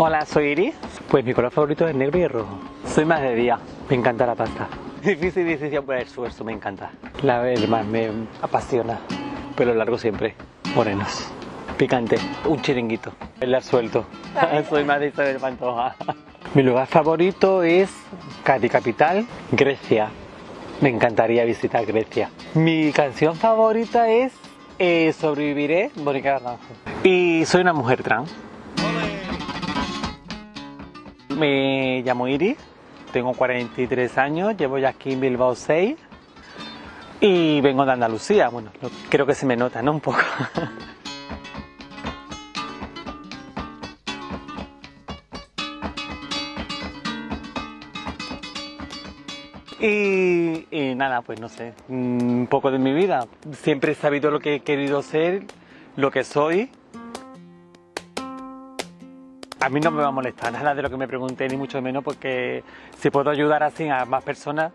Hola, soy Iris. Pues mi color favorito es negro y el rojo. Soy más de día. Me encanta la pasta. Difícil decisión por el esfuerzo, me encanta. La más me apasiona. Pelo largo siempre. Morenos. Picante. Un chiringuito. El suelto. Soy más de Isabel Pantoja. Mi lugar favorito es Cádiz Capital, Grecia. Me encantaría visitar Grecia. Mi canción favorita es eh, Sobreviviré, Mónica Naranjo. Y soy una mujer trans. Me llamo Iris, tengo 43 años, llevo ya aquí en Bilbao 6 y vengo de Andalucía. Bueno, creo que se me nota, ¿no? Un poco. Y, nada, pues no sé, un poco de mi vida. Siempre he sabido lo que he querido ser, lo que soy. A mí no me va a molestar nada de lo que me pregunté, ni mucho menos, porque si puedo ayudar así a más personas,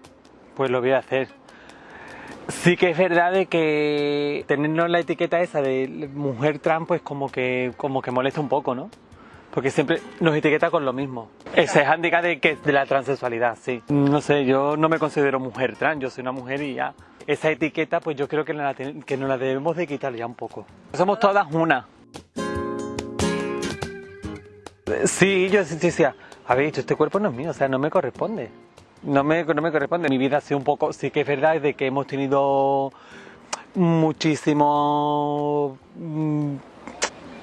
pues lo voy a hacer. Sí que es verdad de que tenernos la etiqueta esa de mujer trans, pues como que, como que molesta un poco, ¿no? porque siempre nos etiqueta con lo mismo. Ese handicap de, que, de la transexualidad, sí. No sé, yo no me considero mujer trans, yo soy una mujer y ya. Esa etiqueta, pues yo creo que, la, que nos la debemos de quitar ya un poco. Somos todas una. Sí, yo decía, a ver, este cuerpo no es mío, o sea, no me corresponde. No me, no me corresponde. Mi vida ha sido un poco, sí que es verdad, de que hemos tenido muchísimo mm,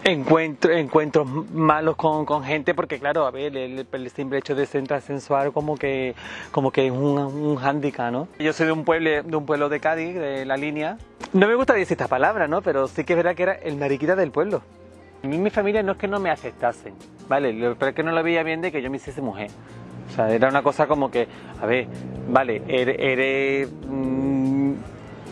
encuentro, encuentros malos con, con, gente porque claro, a ver, el, simple hecho de ser sensual como que, como que es un, un hándicap, ¿no? Yo soy de un pueblo, de un pueblo de Cádiz, de la línea. No me gusta decir esta palabra, ¿no? Pero sí que es verdad que era el mariquita del pueblo. A mí mi familia no es que no me aceptasen, ¿vale? Pero es que no lo veía bien de que yo me hiciese mujer. O sea, era una cosa como que, a ver, vale, eres, mm,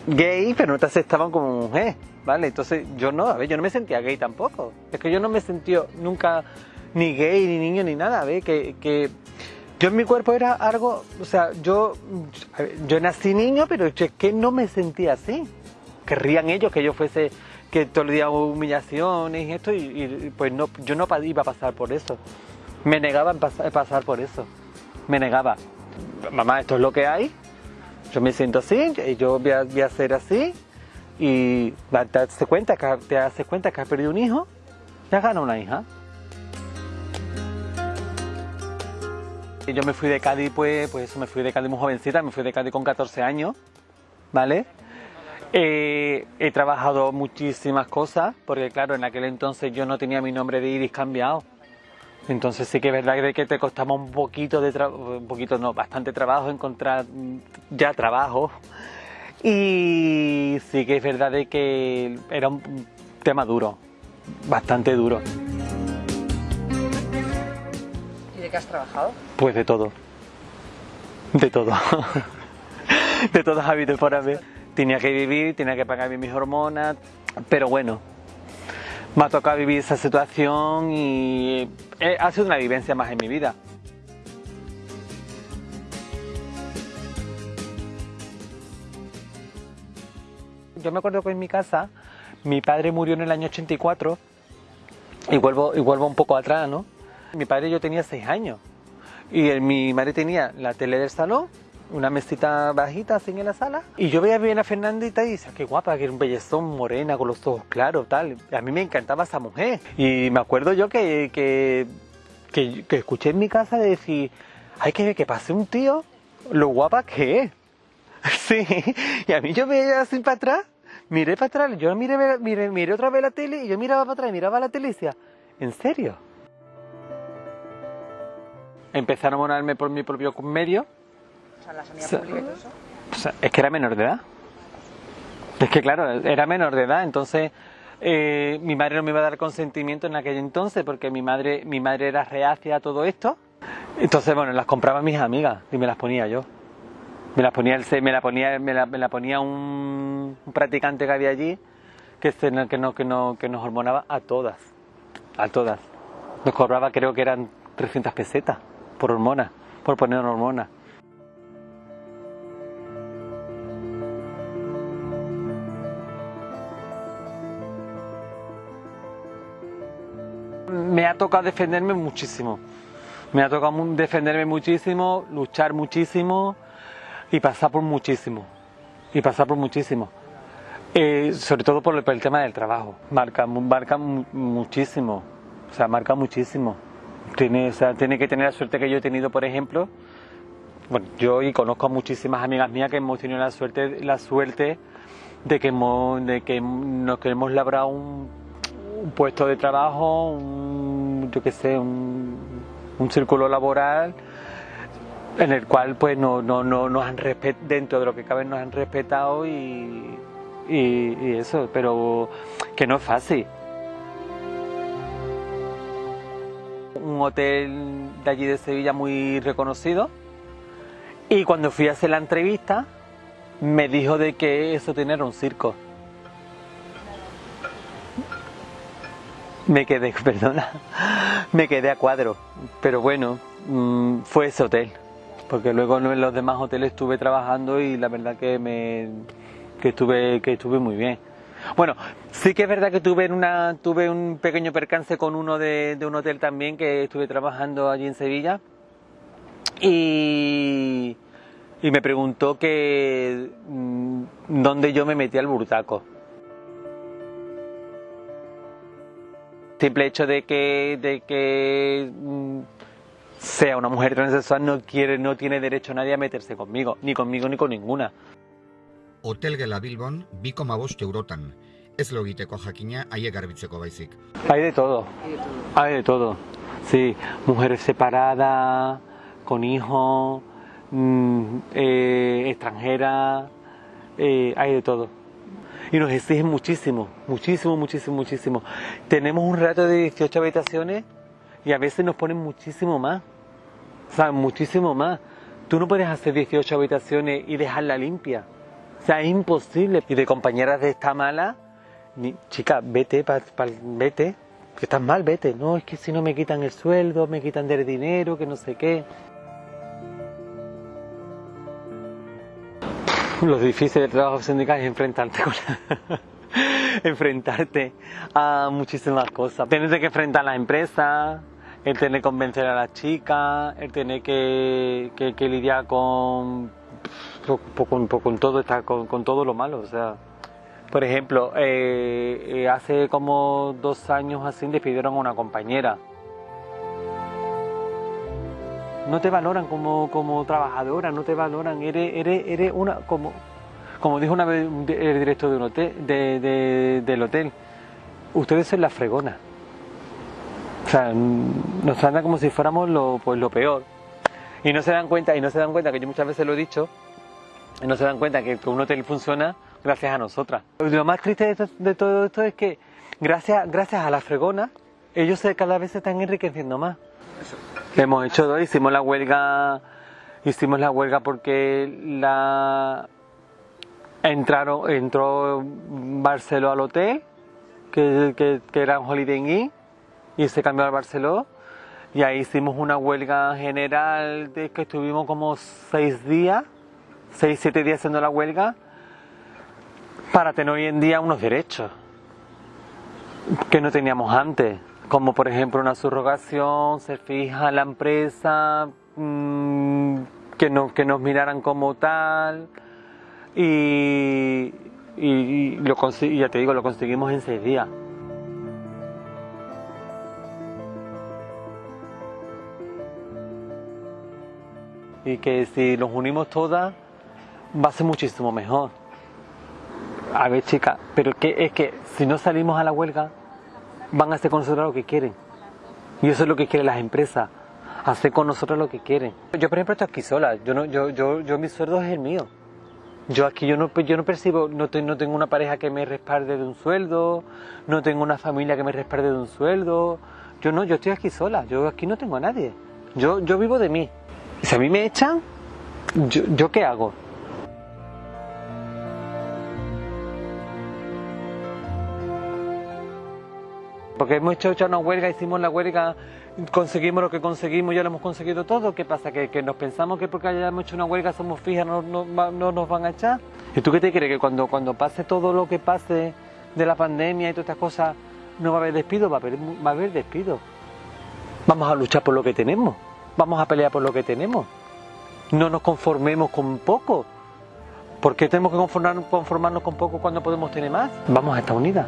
gay, pero no te aceptaban como mujer. ¿vale? Entonces yo no, a ver, yo no me sentía gay tampoco. Es que yo no me sentí nunca ni gay, ni niño, ni nada, ¿ves? Que, que yo en mi cuerpo era algo, o sea, yo, yo nací niño, pero es que no me sentía así. Querrían ellos que yo fuese, que todo el día humillaciones y esto, y, pues no, yo no iba a pasar por eso. Me negaba a pasar, por eso. Me negaba. Mamá, esto es lo que hay. Yo me siento así, yo voy a, voy ser así, y te das cuenta que, te das cuenta que has perdido un hijo, ya gana una hija. Yo me fui de Cádiz, pues, pues me fui de Cádiz muy jovencita, me fui de Cádiz con 14 años, ¿vale? Eh, he trabajado muchísimas cosas, porque claro, en aquel entonces yo no tenía mi nombre de Iris cambiado. Entonces sí que es verdad que te costaba un poquito de un poquito no, bastante trabajo encontrar ya trabajo y sí que es verdad de que era un tema duro, bastante duro. ¿Y de qué has trabajado? Pues de todo. De todo. de todas habido por haber. Tenía que vivir, tenía que pagar mis hormonas, pero bueno, me ha tocado vivir esa situación y eh, ha sido una vivencia más en mi vida. yo me acuerdo que en mi casa mi padre murió en el año 84 y vuelvo, y vuelvo un poco atrás, ¿no? Mi padre yo tenía 6 años y mi madre tenía la tele del salón, una mesita bajita así en la sala y yo veía bien a Fernandita y decía, qué guapa, que era un bellezón morena con los ojos claros, tal. A mí me encantaba esa mujer y me acuerdo yo que, que, que, escuché en mi casa decir, hay que ver que pase un tío, lo guapa que es. Sí, y a mí yo veía así para atrás, miré para atrás, yo miré, miré, miré otra vez la tele y yo miraba para atrás, miraba la tele y decía, ¿en serio? Empezaron a monarme por mi propio medio. O sea, la sanidad pública y todo eso. O sea, es que era menor de edad. Es que claro, era menor de edad, entonces eh, mi madre no me iba a dar consentimiento en aquel entonces porque mi madre, mi madre era reacia a todo esto. Entonces, bueno, las compraba mis amigas y me las ponía yo. Me la ponía, me la ponía, me la, ponía un, practicante que había allí que, que, no, que, no, que nos hormonaba a todas, a todas. Nos cobraba creo que eran 300 pesetas por hormona, por poner hormona. Ha, tocado defenderme muchísimo. Me ha tocado defenderme muchísimo, luchar muchísimo y pasar por muchísimo. Y pasar por muchísimo. Eh, sobre todo por el, tema del trabajo. Marca, marca muchísimo. O sea, marca muchísimo. Tiene, o sea, tiene que tener la suerte que yo he tenido, por ejemplo. Bueno, yo y conozco a muchísimas amigas mías que hemos tenido la suerte, la suerte de que hemos, de que nos que hemos labrado un, puesto de trabajo, un, yo qué sé, un, un círculo laboral en el cual pues no, no, no nos han dentro de lo que cabe nos han respetado y, y, eso, pero que no es fácil. Un hotel de allí de Sevilla muy reconocido y cuando fui a hacer la entrevista me dijo de que eso tenía un circo. Me quedé, perdona, me quedé a cuadro, pero bueno, mm, fue ese hotel, porque luego en los demás hoteles estuve trabajando y la verdad que me que estuve, que estuve muy bien. Bueno, sí que es verdad que tuve, una, tuve un pequeño percance con uno de, un hotel también que estuve trabajando allí en Sevilla y, y me preguntó que mm, dónde yo me metí al burtaco. Simple hecho de que, de que mm, sea una mujer transexual no quiere, no tiene derecho nadie a meterse conmigo, ni conmigo ni con ninguna. hotel gela Bilbon, biko mabost eurotan. Ez logiteko jakina haiek garbitzeko baizik. Hay de todo. Hay de todo. Sí, mujeres separadas, con hijos, mmm, eh, extranjeras, eh, hay de todo. Y nos exigen muchísimo, muchísimo, muchísimo, muchísimo. Tenemos un rato de 18 habitaciones y a veces nos ponen muchísimo más. O sea, muchísimo más. Tú no puedes hacer 18 habitaciones y dejarla limpia. O sea, es imposible. Y de compañeras de esta mala, chica, vete, pa, vete, que estás mal, vete. No, es que si no me quitan el sueldo, me quitan del dinero, que no sé qué. Lo difícil del trabajo sindical es enfrentarte con enfrentarte a muchísimas cosas. Tienes que enfrentar a la empresa, el tener que convencer a la chica, el tener que, que, lidiar con con, con, todo está con, todo lo malo o sea por ejemplo eh, eh, hace como dos años así despidieron a una compañera no te valoran como, como trabajadora no te valoran eres, eres, eres una como como dijo una vez el director de un hotel de, del hotel ustedes son la fregona o sea nos tratan como si fuéramos lo pues lo peor y no se dan cuenta y no se dan cuenta que yo muchas veces lo he dicho no se dan cuenta que, un hotel funciona gracias a nosotras. Lo más triste de, todo esto es que gracias, gracias a la fregona, ellos cada vez se están enriqueciendo más. Hemos hecho dos, hicimos la huelga, hicimos la huelga porque la entraron, entró Barceló al hotel, que, que, era un Holiday Inn, y se cambió al Barceló. Y ahí hicimos una huelga general de que estuvimos como seis días 6, 7 días haciendo la huelga para tener hoy en día unos derechos que no teníamos antes, como por ejemplo una subrogación, ser fija la empresa, mmm, que, no, que nos miraran como tal y, y, y lo, ya te digo, lo conseguimos en 6 días. Y que si nos unimos todas, va a ser muchísimo mejor. A ver, chica, pero que, es que si no salimos a la huelga, van a hacer con nosotros lo que quieren. Y eso es lo que quieren las empresas, hacer con nosotros lo que quieren. Yo, por ejemplo, estoy aquí sola, yo, no, yo, yo, yo mi sueldo es el mío. Yo aquí yo no, yo no percibo, no, no tengo una pareja que me respalde de un sueldo, no tengo una familia que me respalde de un sueldo. Yo no, yo estoy aquí sola, yo aquí no tengo a nadie. Yo, yo vivo de mí. Si a mí me echan, yo, ¿yo qué hago? Porque hemos hecho, una huelga, hicimos la huelga, conseguimos lo que conseguimos, ya lo hemos conseguido todo. ¿Qué pasa? ¿Que, nos pensamos que porque hayamos hecho una huelga somos fijas, no, no, nos van a echar? ¿Y tú qué te crees? ¿Que cuando, cuando pase todo lo que pase de la pandemia y todas estas cosas, no va a haber despido? Va a haber, va a haber despido. Vamos a luchar por lo que tenemos. Vamos a pelear por lo que tenemos. No nos conformemos con poco. ¿Por qué tenemos que conformarnos con poco cuando podemos tener más? Vamos a estar unidas.